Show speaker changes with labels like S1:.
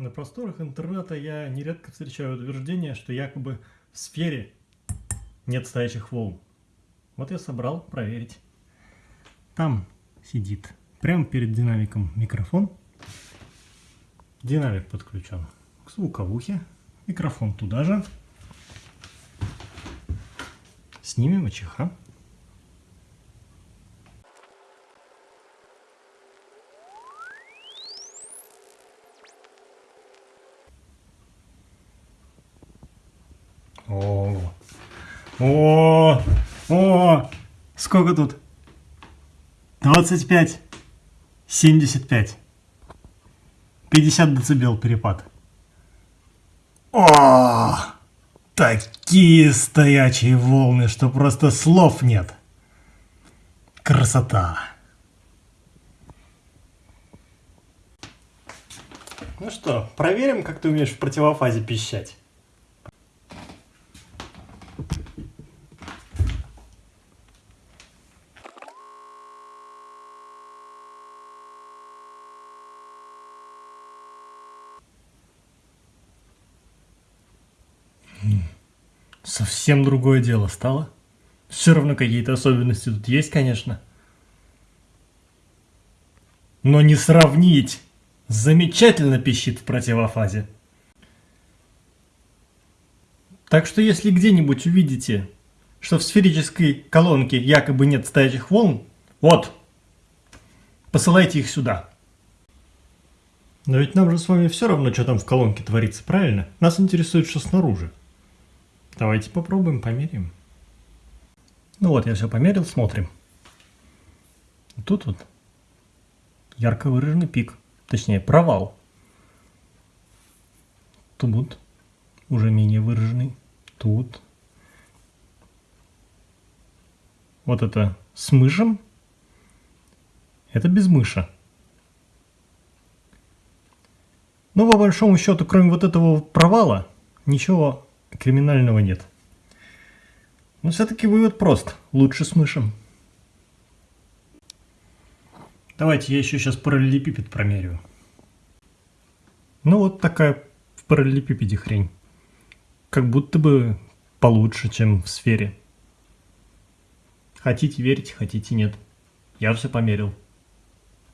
S1: На просторах интернета я нередко встречаю утверждение, что якобы в сфере нет стоячих волн. Вот я собрал проверить. Там сидит прямо перед динамиком микрофон. Динамик подключен к звуковухе. Микрофон туда же. Снимем ОЧХ. О, о, о, сколько тут? 25, 75, 50 децибел перепад. О, такие стоячие волны, что просто слов нет. Красота. Ну что, проверим, как ты умеешь в противофазе пищать. Совсем другое дело стало. Все равно какие-то особенности тут есть, конечно. Но не сравнить. Замечательно пищит в противофазе. Так что если где-нибудь увидите, что в сферической колонке якобы нет стоячих волн, вот, посылайте их сюда. Но ведь нам же с вами все равно, что там в колонке творится, правильно? Нас интересует, что снаружи. Давайте попробуем, померяем. Ну вот, я все померил, смотрим. Тут вот ярко выраженный пик, точнее провал. Тут уже менее выраженный. Тут. Вот это с мышем. Это без мыша. Но по большому счету, кроме вот этого провала, ничего криминального нет. Но все-таки вывод прост. Лучше с мышем. Давайте я еще сейчас параллелепипед промерю. Ну вот такая в параллелепипеде хрень. Как будто бы получше, чем в сфере. Хотите верить, хотите нет. Я все померил.